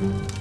嗯